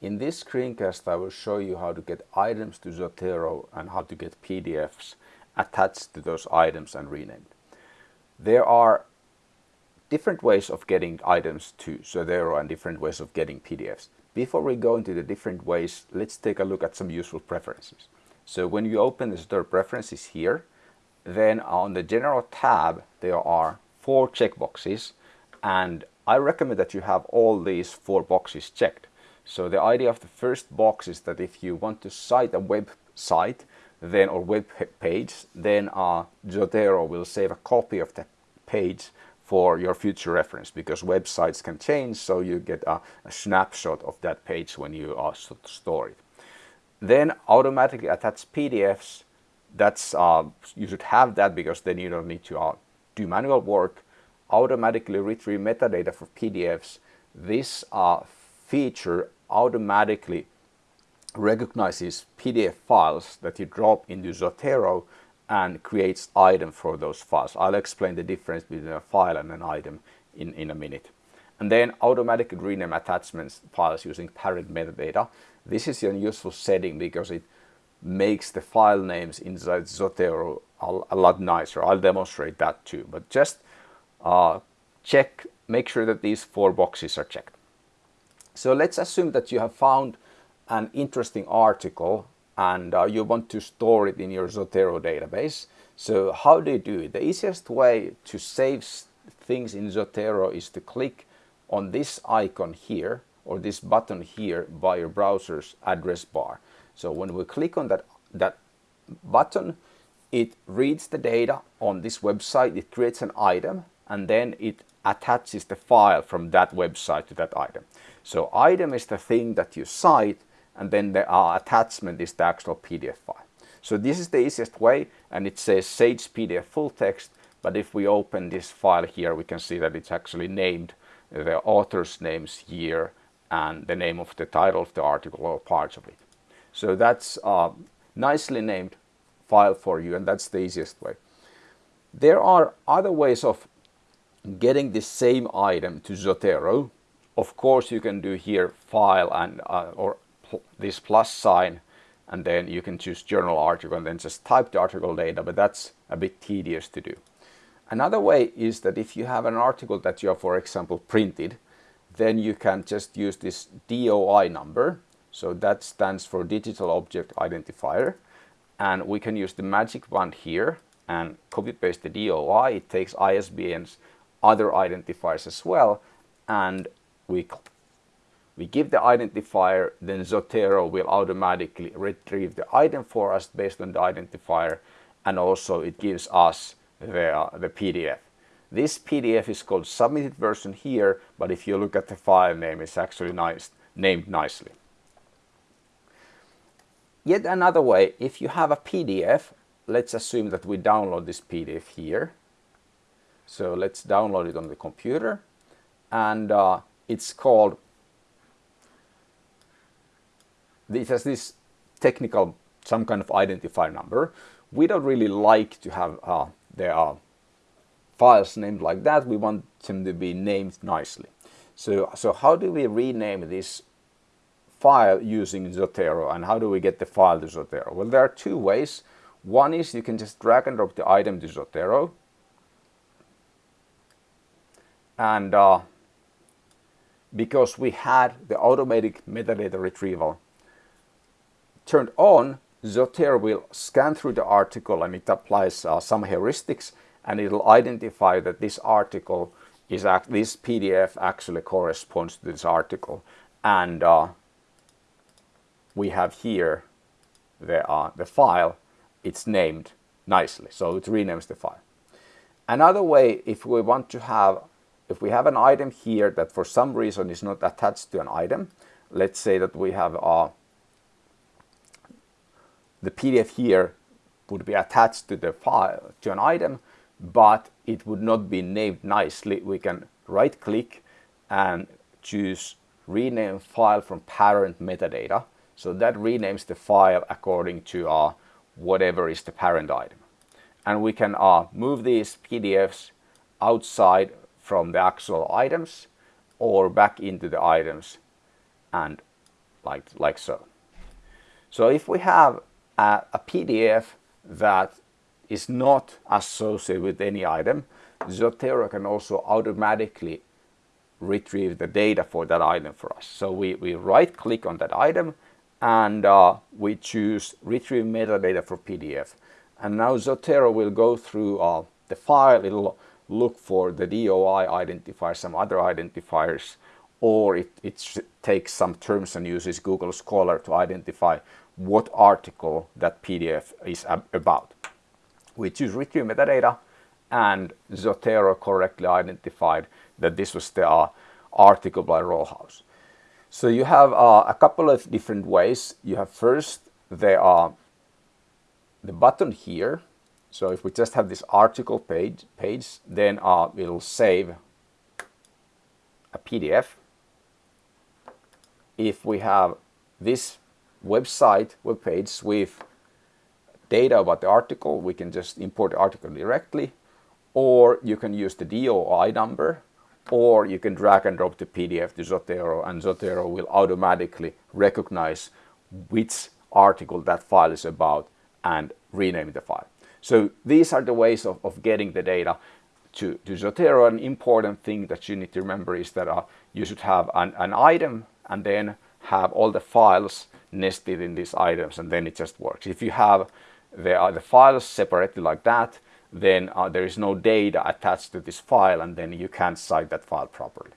In this screencast I will show you how to get items to Zotero and how to get PDFs attached to those items and renamed. There are different ways of getting items to Zotero and different ways of getting PDFs. Before we go into the different ways, let's take a look at some useful preferences. So when you open the Zotero preferences here, then on the general tab there are four checkboxes and I recommend that you have all these four boxes checked. So the idea of the first box is that if you want to cite a website then or web page, then uh, Zotero will save a copy of that page for your future reference because websites can change so you get a, a snapshot of that page when you uh, store it. Then automatically attach PDFs. That's uh, you should have that because then you don't need to uh, do manual work. Automatically retrieve metadata for PDFs. This uh, feature automatically recognizes PDF files that you drop into Zotero and creates item for those files. I'll explain the difference between a file and an item in, in a minute. And then automatically rename attachments files using parent metadata. This is a useful setting because it makes the file names inside Zotero a, a lot nicer. I'll demonstrate that too. But just uh, check, make sure that these four boxes are checked. So let's assume that you have found an interesting article and uh, you want to store it in your Zotero database. So how do you do it? The easiest way to save things in Zotero is to click on this icon here or this button here by your browser's address bar. So when we click on that, that button, it reads the data on this website, it creates an item, and then it attaches the file from that website to that item. So item is the thing that you cite, and then the uh, attachment is the actual PDF file. So this is the easiest way and it says Sage PDF full text but if we open this file here we can see that it's actually named the author's names year and the name of the title of the article or parts of it. So that's a nicely named file for you and that's the easiest way. There are other ways of getting the same item to Zotero. Of course you can do here file and uh, or this plus sign and then you can choose journal article and then just type the article data, but that's a bit tedious to do. Another way is that if you have an article that you have, for example, printed, then you can just use this DOI number. So that stands for Digital Object Identifier. And we can use the magic wand here and copy paste the DOI. It takes ISBN's other identifiers as well. And we we give the identifier, then Zotero will automatically retrieve the item for us based on the identifier and also it gives us the, uh, the PDF. This PDF is called submitted version here, but if you look at the file name, it's actually nice, named nicely. Yet another way, if you have a PDF, let's assume that we download this PDF here. So let's download it on the computer and uh, it's called it has this technical some kind of identifier number. We don't really like to have uh, there are files named like that. We want them to be named nicely. So, so how do we rename this file using Zotero and how do we get the file to Zotero? Well, there are two ways. One is you can just drag and drop the item to Zotero. And uh, because we had the automatic metadata retrieval turned on, Zotero will scan through the article and it applies uh, some heuristics and it'll identify that this article is this PDF actually corresponds to this article and uh, we have here the, uh, the file it's named nicely so it renames the file. Another way if we want to have if we have an item here that for some reason is not attached to an item let's say that we have uh, the PDF here would be attached to the file, to an item, but it would not be named nicely. We can right click and choose rename file from parent metadata. So that renames the file according to uh, whatever is the parent item. And we can uh, move these PDFs outside from the actual items or back into the items and like, like so. So if we have a, a PDF that is not associated with any item, Zotero can also automatically retrieve the data for that item for us. So we, we right click on that item and uh, we choose retrieve metadata for PDF. And now Zotero will go through uh, the file, it'll look for the DOI identifier, some other identifiers, or it, it takes some terms and uses Google Scholar to identify what article that PDF is about. We choose retrieve metadata and Zotero correctly identified that this was the uh, article by Rollhouse. So you have uh, a couple of different ways. You have first, there are the button here. So if we just have this article page, page then uh, it'll save a PDF. If we have this website, web page with data about the article, we can just import the article directly, or you can use the DOI number, or you can drag and drop the PDF to Zotero, and Zotero will automatically recognize which article that file is about and rename the file. So these are the ways of, of getting the data to, to Zotero. An important thing that you need to remember is that uh, you should have an, an item and then have all the files nested in these items and then it just works. If you have the, the files separated like that, then uh, there is no data attached to this file and then you can't cite that file properly.